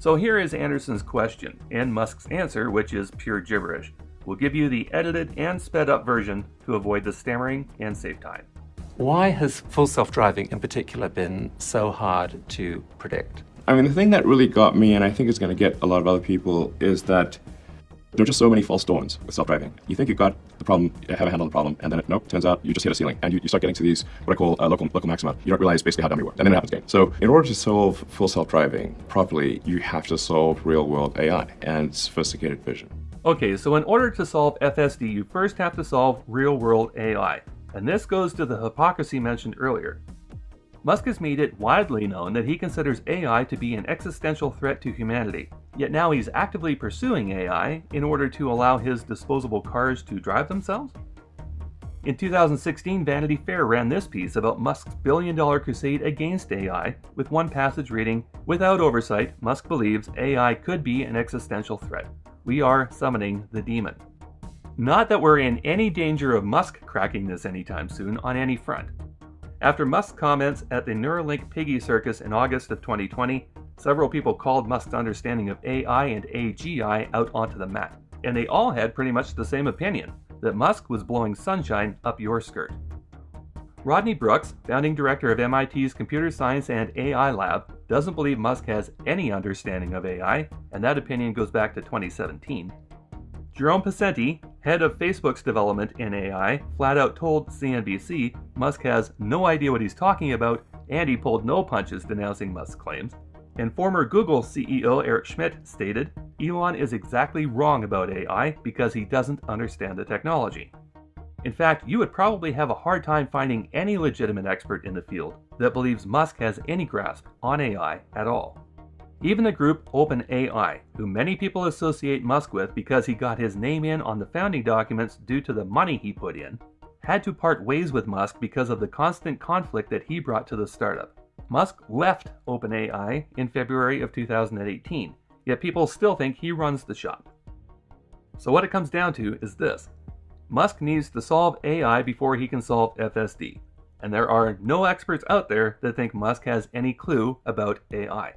So here is Anderson's question, and Musk's answer, which is pure gibberish. We'll give you the edited and sped up version to avoid the stammering and save time. Why has full self-driving in particular been so hard to predict? I mean, the thing that really got me, and I think is going to get a lot of other people, is that there are just so many false dawns with self-driving. You think you've got the problem, you have a handle on the problem, and then it, nope, turns out you just hit a ceiling, and you, you start getting to these, what I call uh, local, local maxima. You don't realize basically how dumb you were, and then it happens again. So in order to solve full self-driving properly, you have to solve real-world AI and sophisticated vision. Okay, so in order to solve FSD, you first have to solve real-world AI. And this goes to the hypocrisy mentioned earlier. Musk has made it widely known that he considers AI to be an existential threat to humanity, yet now he's actively pursuing AI in order to allow his disposable cars to drive themselves? In 2016, Vanity Fair ran this piece about Musk's billion dollar crusade against AI, with one passage reading Without oversight, Musk believes AI could be an existential threat. We are summoning the demon. Not that we're in any danger of Musk cracking this anytime soon on any front. After Musk's comments at the Neuralink Piggy Circus in August of 2020, several people called Musk's understanding of AI and AGI out onto the mat, and they all had pretty much the same opinion that Musk was blowing sunshine up your skirt. Rodney Brooks, founding director of MIT's Computer Science and AI Lab, doesn't believe Musk has any understanding of AI, and that opinion goes back to 2017. Jerome Pesenti, head of Facebook's development in AI, flat out told CNBC Musk has no idea what he's talking about and he pulled no punches denouncing Musk's claims. And former Google CEO Eric Schmidt stated Elon is exactly wrong about AI because he doesn't understand the technology. In fact, you would probably have a hard time finding any legitimate expert in the field that believes Musk has any grasp on AI at all. Even the group OpenAI, who many people associate Musk with because he got his name in on the founding documents due to the money he put in, had to part ways with Musk because of the constant conflict that he brought to the startup. Musk left OpenAI in February of 2018, yet people still think he runs the shop. So what it comes down to is this. Musk needs to solve AI before he can solve FSD, and there are no experts out there that think Musk has any clue about AI.